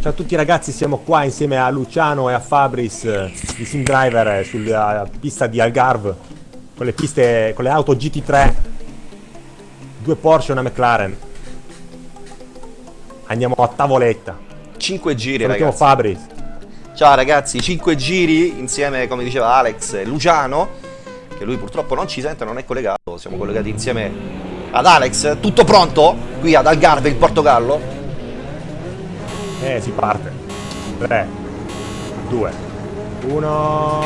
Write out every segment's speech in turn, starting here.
Ciao a tutti ragazzi, siamo qua insieme a Luciano e a Fabris eh, di Sim Driver eh, sulla pista di Algarve con le piste, con le auto GT3 due Porsche e una McLaren. Andiamo a tavoletta. 5 giri salutiamo ragazzi. Fabris Ciao ragazzi, 5 giri insieme come diceva Alex e Luciano che lui purtroppo non ci sente, non è collegato. Siamo collegati insieme ad Alex. Tutto pronto? Qui ad Algarve in Portogallo eh si parte. 3 2 1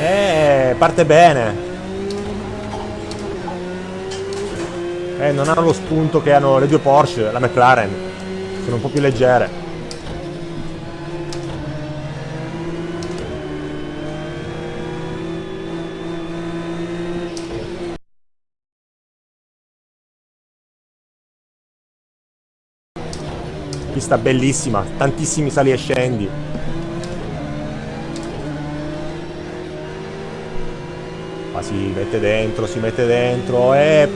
eh parte bene. Eh non hanno lo spunto che hanno le due Porsche la McLaren. Sono un po' più leggere pista bellissima, tantissimi sali e scendi. Ma si mette dentro, si mette dentro e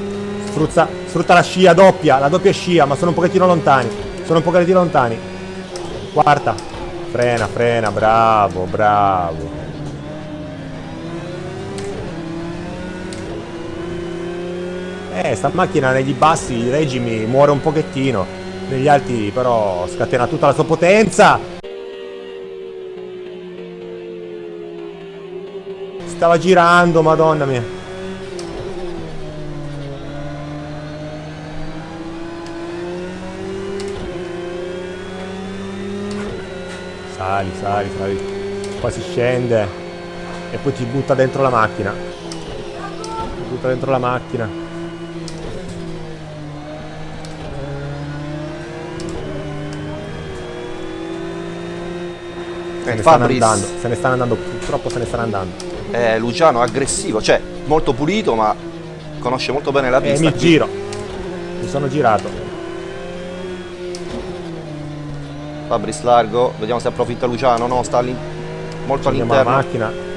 sfrutta, sfrutta la scia doppia, la doppia scia, ma sono un pochettino lontani. Sono un pochettino lontani. Quarta. Frena, frena, bravo, bravo. Eh, sta macchina negli bassi regimi muore un pochettino negli alti però scatena tutta la sua potenza. Stava girando madonna mia. Sali sali sali. Poi si scende e poi ti butta dentro la macchina. Ti butta dentro la macchina Se ne, stanno andando, se ne stanno andando, purtroppo se ne stanno andando. Eh, Luciano aggressivo, cioè molto pulito ma conosce molto bene la eh, pista. Eh, mi giro, mi sono girato. Fabris largo, vediamo se approfitta Luciano, no, sta lì molto all'interno. la macchina.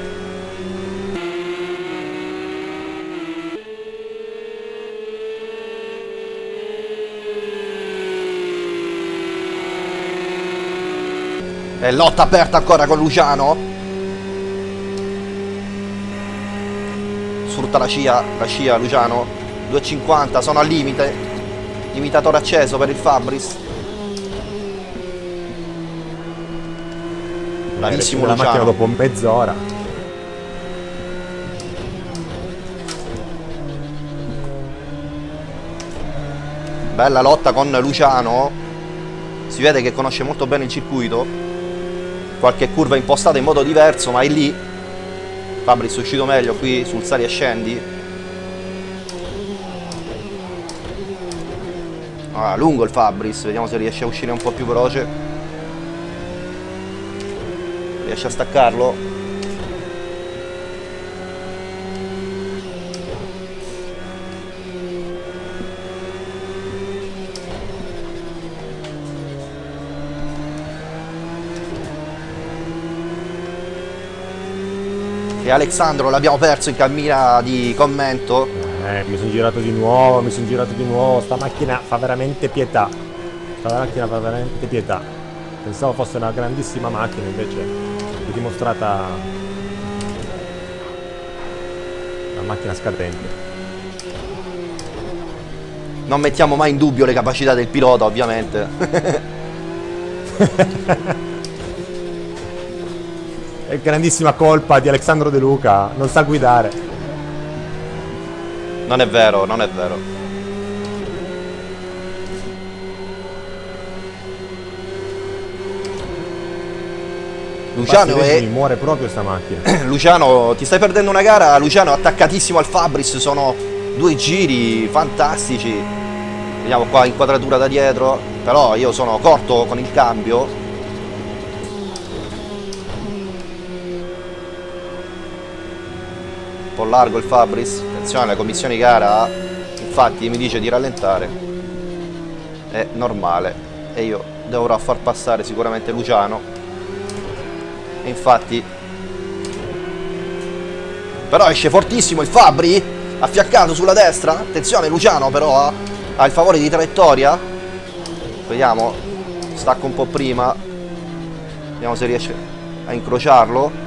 E lotta aperta ancora con Luciano. Sfrutta la scia, la scia Luciano. 2,50, sono al limite. Limitatore acceso per il Fabris. Bravissimo la macchina dopo mezz'ora. Bella lotta con Luciano. Si vede che conosce molto bene il circuito qualche curva impostata in modo diverso ma è lì. Fabris è uscito meglio qui sul sali e scendi? Ah, lungo il Fabris vediamo se riesce a uscire un po' più veloce. Riesce a staccarlo E Alexandro l'abbiamo perso in cammina di commento. Eh, mi sono girato di nuovo, mi sono girato di nuovo. Sta macchina fa veramente pietà. Sta macchina fa veramente pietà. Pensavo fosse una grandissima macchina, invece è dimostrata una macchina scadente. Non mettiamo mai in dubbio le capacità del pilota, ovviamente. È grandissima colpa di Alessandro De Luca, non sa guidare. Non è vero, non è vero. Luciano è... Mi muore proprio sta macchina. Luciano, ti stai perdendo una gara, Luciano attaccatissimo al Fabris, sono due giri fantastici. Vediamo qua inquadratura da dietro, però io sono corto con il cambio, po' largo il Fabris. Attenzione la commissione gara infatti mi dice di rallentare. È normale. E io dovrò far passare sicuramente Luciano. E infatti però esce fortissimo il Fabri affiaccato sulla destra. Attenzione Luciano però ha il favore di traiettoria. Vediamo Stacco un po' prima. Vediamo se riesce a incrociarlo.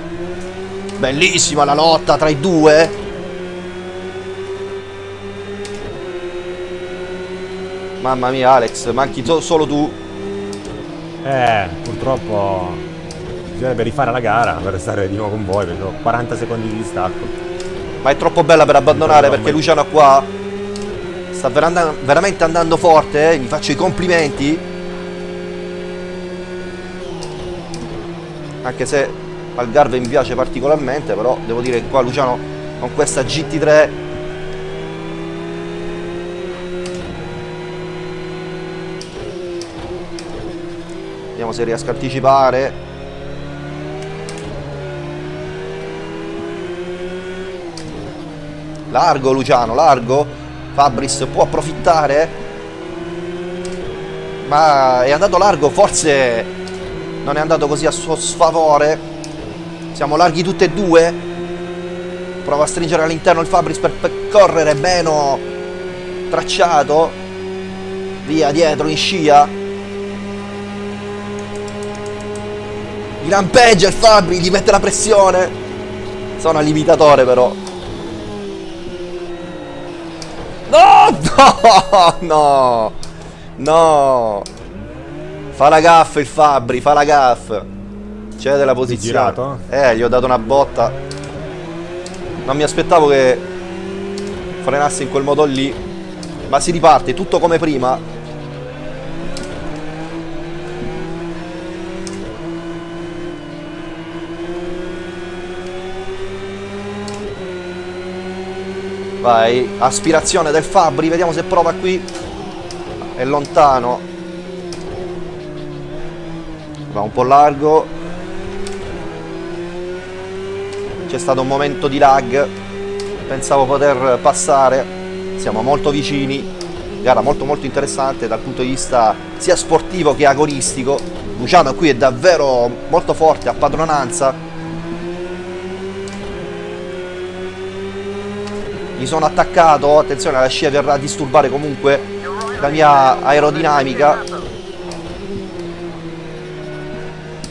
Bellissima la lotta tra i due. Mamma mia Alex, manchi solo tu. Eh, purtroppo bisognerebbe rifare la gara per restare di nuovo con voi, perché ho 40 secondi di distacco. Ma è troppo bella per abbandonare perché Luciano qua sta veramente andando forte, eh? gli faccio i complimenti. Anche se Algarve mi piace particolarmente, però devo dire che qua Luciano con questa GT3 Vediamo se riesco a anticipare Largo Luciano, largo. Fabris può approfittare. Ma è andato largo, forse non è andato così a suo sfavore. Siamo larghi tutti e due. Prova a stringere all'interno il Fabris per percorrere Beno tracciato. Via dietro in scia. Lampeggia il Fabri, gli mette la pressione. Sono limitatore però. No! No! No! No! Fa la gaff il Fabri, fa la gaff. Cede la posizione. Girato? Eh, gli ho dato una botta. Non mi aspettavo che frenasse in quel modo lì. Ma si riparte, tutto come prima. Vai, aspirazione del Fabri, vediamo se prova qui. È lontano. Va un po' largo. C'è stato un momento di lag. Pensavo poter passare. Siamo molto vicini. Gara molto molto interessante dal punto di vista sia sportivo che agonistico. Luciano qui è davvero molto forte a padronanza mi sono attaccato, attenzione la scia verrà a disturbare comunque la mia aerodinamica.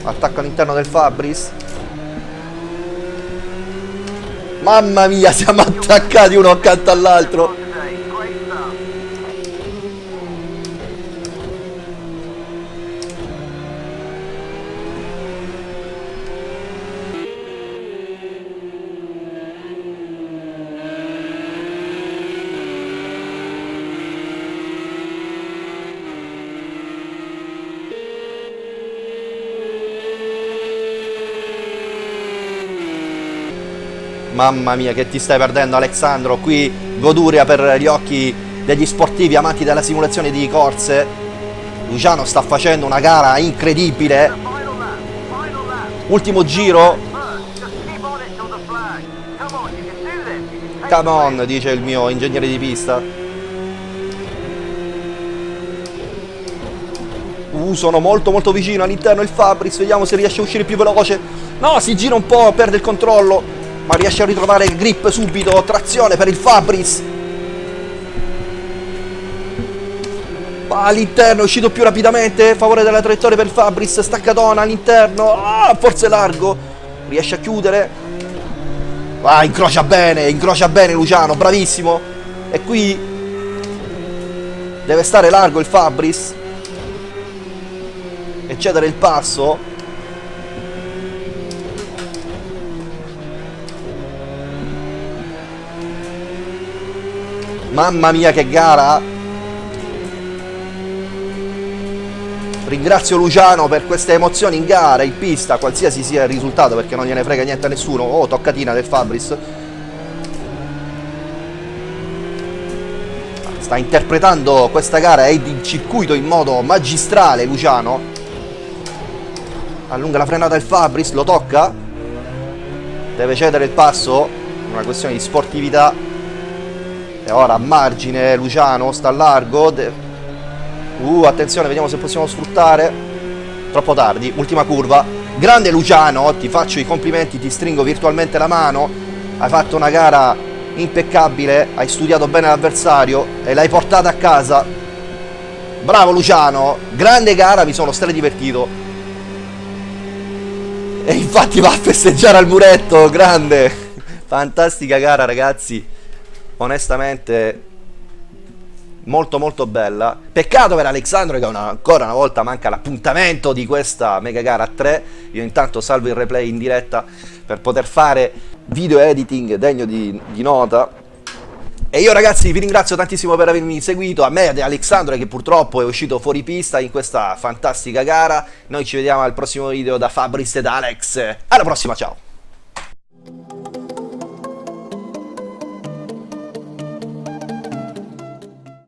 Attacco all'interno del Fabris. Mamma mia, siamo attaccati uno accanto all'altro. Mamma mia che ti stai perdendo Alessandro Qui goduria per gli occhi degli sportivi amanti della simulazione di corse. Luciano sta facendo una gara incredibile. Ultimo giro. Come on dice il mio ingegnere di pista. Uh, sono molto molto vicino all'interno il Fabris. Vediamo se riesce a uscire più veloce. No, si gira un po', perde il controllo ma riesce a ritrovare il grip subito, trazione per il Fabris. Va all'interno, è uscito più rapidamente, favore della traiettoria per il Fabris, staccatona all'interno, ah, forse largo, riesce a chiudere. Va, incrocia bene, incrocia bene Luciano, bravissimo. E qui deve stare largo il Fabris. E cedere il passo Mamma mia che gara Ringrazio Luciano per queste emozioni in gara, in pista, qualsiasi sia il risultato perché non gliene frega niente a nessuno. Oh, toccatina del Fabris. Sta interpretando questa gara e il circuito in modo magistrale Luciano. Allunga la frenata del Fabris, lo tocca. Deve cedere il passo, una questione di sportività e ora a margine Luciano sta a largo. Uh, attenzione, vediamo se possiamo sfruttare. Troppo tardi, ultima curva. Grande Luciano, ti faccio i complimenti, ti stringo virtualmente la mano. Hai fatto una gara impeccabile, hai studiato bene l'avversario e l'hai portata a casa. Bravo Luciano, grande gara, mi sono stra divertito. E infatti va a festeggiare al muretto, grande. Fantastica gara ragazzi. Onestamente molto molto bella. Peccato per Alexandro che una, ancora una volta manca l'appuntamento di questa mega gara a 3. Io intanto salvo il replay in diretta per poter fare video editing degno di, di nota e io ragazzi vi ringrazio tantissimo per avermi seguito, a me ad Alexandro che purtroppo è uscito fuori pista in questa fantastica gara. Noi ci vediamo al prossimo video da Fabris ed Alex. Alla prossima, ciao!